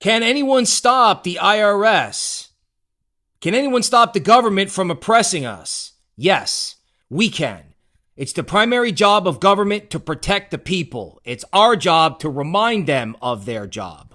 Can anyone stop the IRS? Can anyone stop the government from oppressing us? Yes, we can. It's the primary job of government to protect the people. It's our job to remind them of their job.